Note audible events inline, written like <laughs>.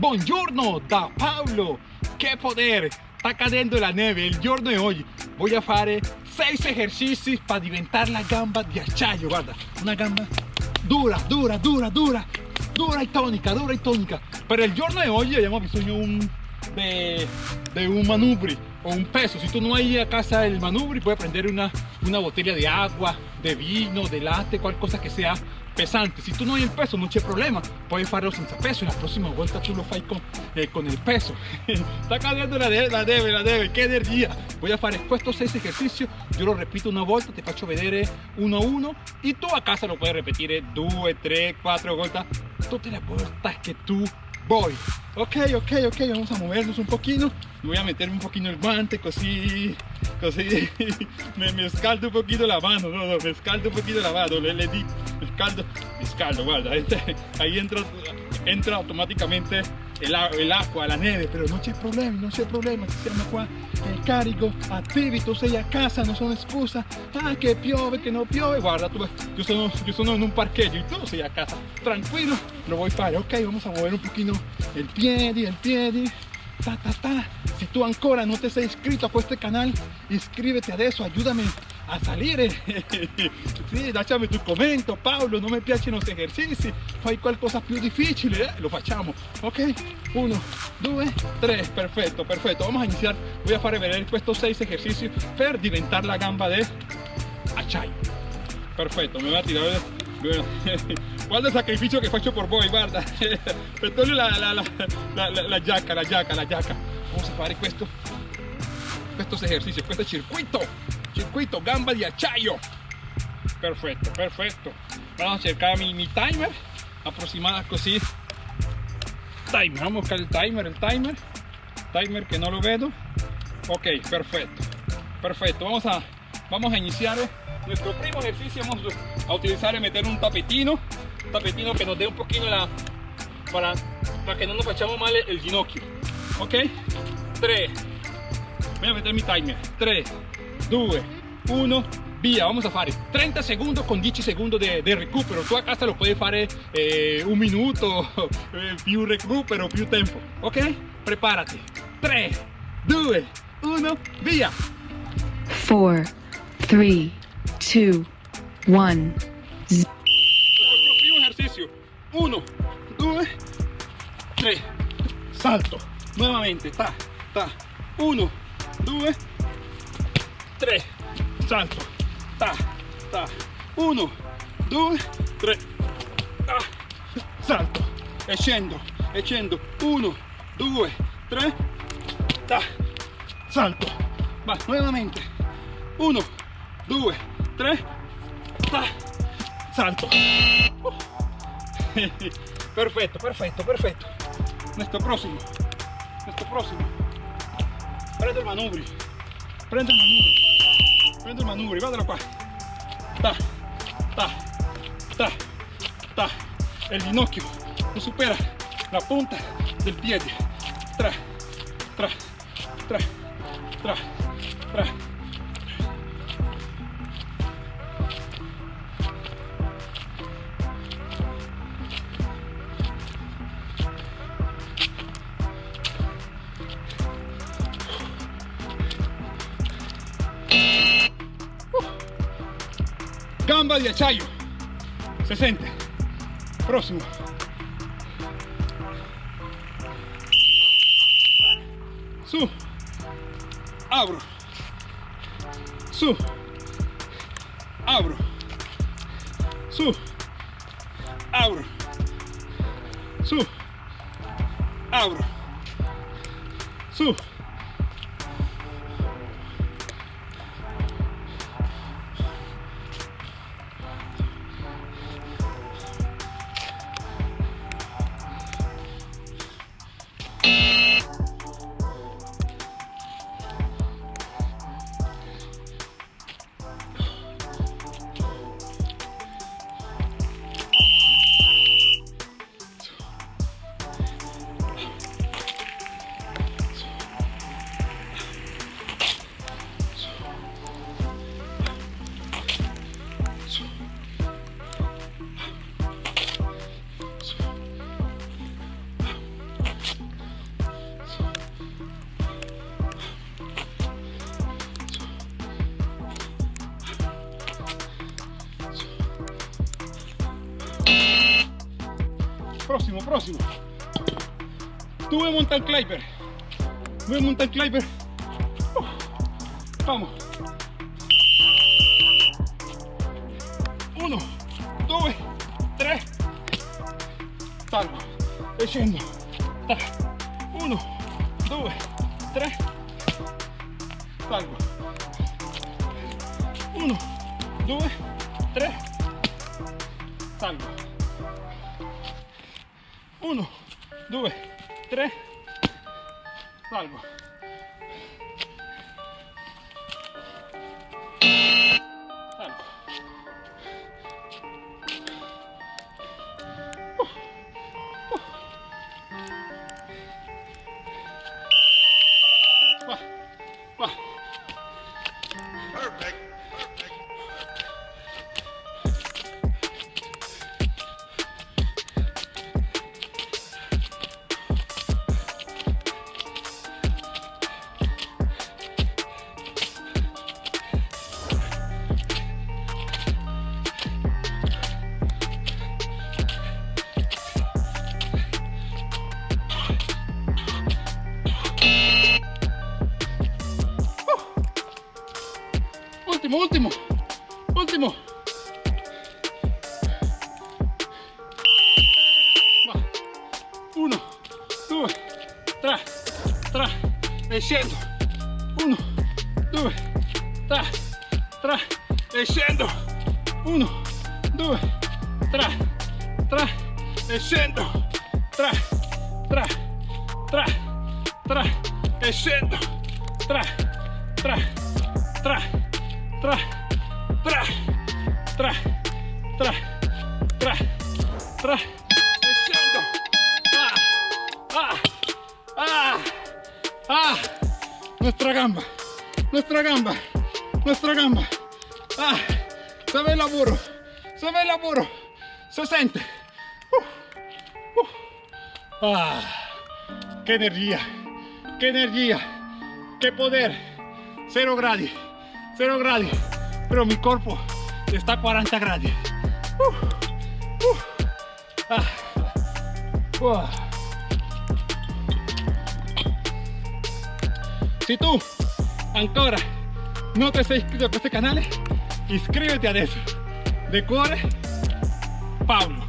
Buongiorno da Paolo! Che poder! Sta cadendo la neve il giorno di oggi. Voy fare 6 esercizi per diventare la gamba di acciaio. Guarda, una gamba dura, dura, dura, dura, dura e tonica, dura e tonica. Per il giorno di oggi abbiamo bisogno un, de, de un manubri o un peso. Si tú no hay a casa el manubri, puedes prender una, una botella de agua, de vino, de latte, cualquier cosa que sea pesante. Si tú no hay el peso, no hay problema, puedes hacerlo sin peso y la próxima vuelta tú lo fai con, eh, con el peso. <laughs> Está cambiando la debe, la debe, la debe, qué energía. Voy a hacer estos seis ejercicios, yo lo repito una vuelta, te faccio vedere uno a uno y tú a casa lo puedes repetir dos, tres, cuatro vueltas, todas las vueltas que tú voy. Ok, ok, ok, vamos a movernos un poquito. Voy a meterme un poquito el guante, así, así, <laughs> me, me escaldo un poquito la mano, no, no, me escaldo un poquito la mano, le di, me escaldo, me escaldo, guarda, <laughs> ahí entra, entra automáticamente el, el acqua, la neve, pero no c'è problema, non c'è problema, siamo qua, il carico attivi, tu sei a casa, non sono scusa, ah che piove, che non piove, guarda, tu, io, sono, io sono in un parcheggio y tu sei a casa, tranquillo, lo voy a fare, ok, vamos a mover un poquito el piedi, el piedi, ta ta ta, si tú ancora no te sei iscrito a este canal, iscríbete adesso, ayúdame a salire sì, lasciami <laughs> tu commento Paolo non mi piacciono questi esercizi fai qualcosa più difficile eh? lo facciamo ok 1 2 3 perfetto perfetto vamos a iniciar. Voy a fare vedere questi 6 esercizi per diventare la gamba de acciaio perfetto mi voy a tirare guarda <laughs> il sacrificio che faccio per voi guarda <laughs> togliere la, la, la, la, la la la giacca vamos a fare questo questo esercizio questo circuito circuito gamba de acciaio perfecto perfecto. Vamos a cercar mi, mi timer aproximada así timer vamos a buscar el timer el timer. Timer que no lo veo. Ok perfecto perfecto. Vamos a vamos a iniciar nuestro primo ejercicio vamos a utilizar y meter un tapetino tapetino que nos dé un poquito la para, para que no nos echamos mal el ginocchio. Ok 3 voy a meter mi timer. 3 2, 1, via, vamos a fare. 30 segundos con 10 segundos de, de recupero, tu a casa lo puoi fare eh, un minuto, <laughs> eh, più recupero, più tempo, ok? Prepárate, 3, 2, 1, via! 4, 3, 2, 1, primo ejercicio, 1, 2, 3, salto, nuevamente, ta, ta, 1, 2, 3 salto ta ta. 1 2 3 ta, salto e scendo e scendo 1 2 3 ta, salto va nuovamente 1 2 3 ta, salto <laughs> perfetto perfetto perfetto nuestro próximo. Nuestro próximo. Prendo il manubrio. Prendo il manubrio prendo il manubrio guardalo qua ta ta ta ta. El ginocchio non supera. La punta del piede. Tra tra tra tra tra gamba di acciaio 60 próximo. Su. Abro. Su. Abro. Su. Abro. Su. Abro. Su próximo, próximo. Tuve mountain climber. Voy mountain climber. Uh, vamos. Uno, dos, tres. Salgo. Echando. Uno, dos, tres. Salgo. Uno, dos, tres. Salgo. 1 2 3 salgo. último, último, último. Va. Uno, dos, tres, tres, desciendo. Uno, dos, tres, tres, desciendo. Uno, dos, tres, tres, desciendo. Tres, tres, tres, tres, desciendo. Tres, tres, tres tra, tra, tra, tra, tra, tra, echando, ah, ah, ah, ah, nuestra gamba, nuestra gamba, nuestra gamba, ah, se ve el laburo, se ve el laburo, se sente, uh, uh. ah, qué energía, qué energía, qué poder, cero grados. 0 grados, pero mi cuerpo está a 40 grados. Uh, uh, ah, uh. Si tú ancora no te has inscrito a este canal, iscríbete a eso. De cuore, Pablo.